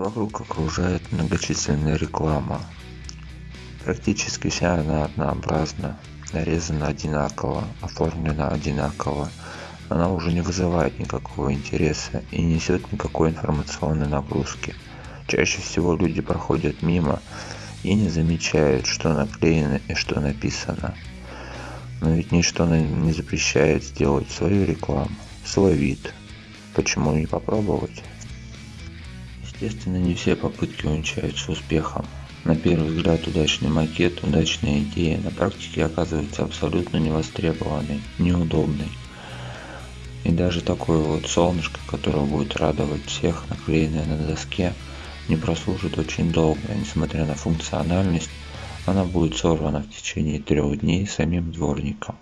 Вокруг окружает многочисленная реклама. Практически вся она однообразна, нарезана одинаково, оформлена одинаково. Она уже не вызывает никакого интереса и не несет никакой информационной нагрузки. Чаще всего люди проходят мимо и не замечают, что наклеено и что написано. Но ведь ничто не запрещает сделать свою рекламу, свой вид. Почему не попробовать? Естественно, не все попытки увенчаются успехом. На первый взгляд удачный макет, удачная идея на практике оказывается абсолютно невостребованной, неудобной. И даже такое вот солнышко, которое будет радовать всех, наклеенное на доске, не прослужит очень долго, несмотря на функциональность, она будет сорвана в течение трех дней самим дворником.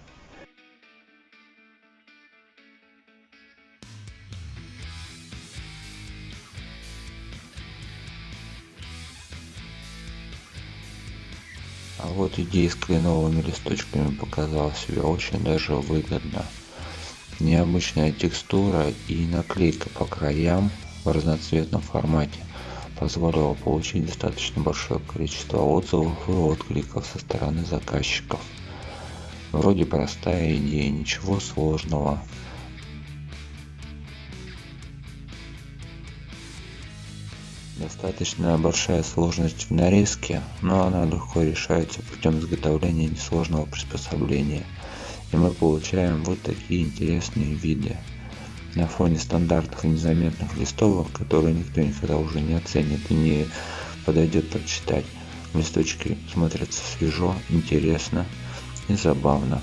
А вот идея с кленовыми листочками показала себя очень даже выгодно. Необычная текстура и наклейка по краям в разноцветном формате позволила получить достаточно большое количество отзывов и откликов со стороны заказчиков. Вроде простая идея, ничего сложного, Достаточно большая сложность в нарезке, но она легко решается путем изготовления несложного приспособления. И мы получаем вот такие интересные виды. На фоне стандартных и незаметных листовок, которые никто никогда уже не оценит и не подойдет прочитать, листочки смотрятся свежо, интересно и забавно.